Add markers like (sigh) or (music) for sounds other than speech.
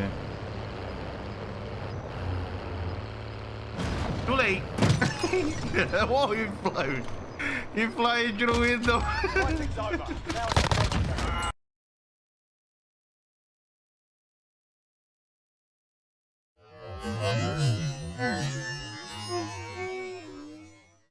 it. Too late. (laughs) Whoa, you flown. You flying through the window. Fighting's (laughs) over.